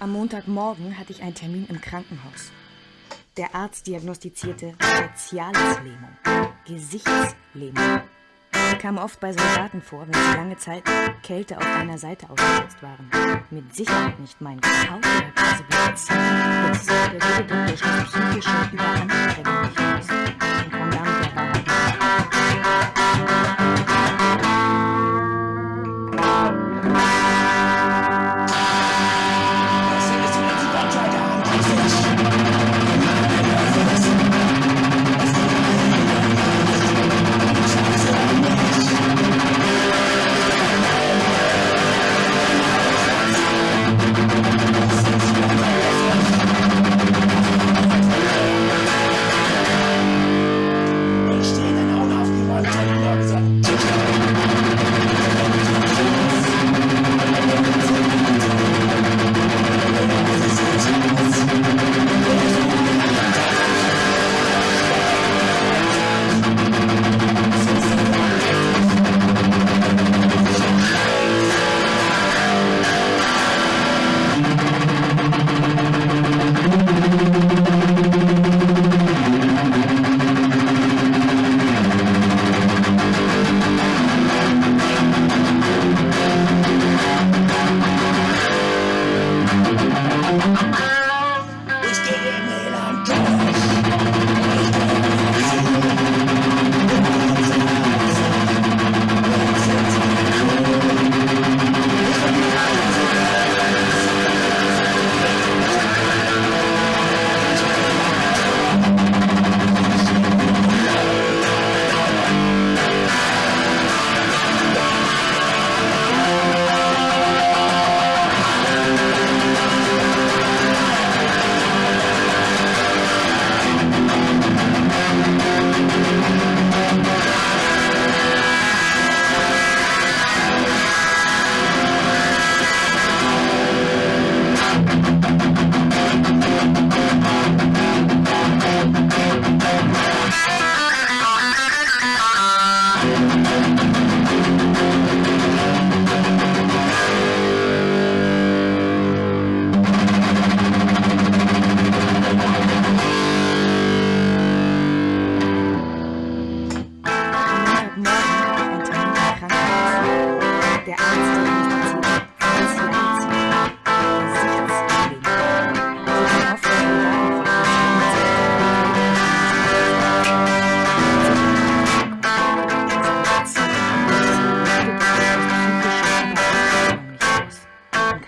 Am Montagmorgen hatte ich einen Termin im Krankenhaus. Der Arzt diagnostizierte faciales Lähmung, Gesichtslähmung. Die kam oft bei Soldaten vor, wenn sie lange Zeit Kälte auf einer Seite ausgesetzt waren. Mit Sicherheit nicht mein Haut oder Kasebitz. Jetzt der gute Doktor schloss psychische Überanstrengung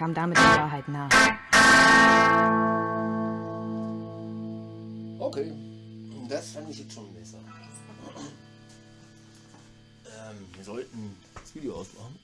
kam damit der Wahrheit nahe. Okay, das fand ich jetzt schon besser. Ähm, wir sollten das Video ausmachen.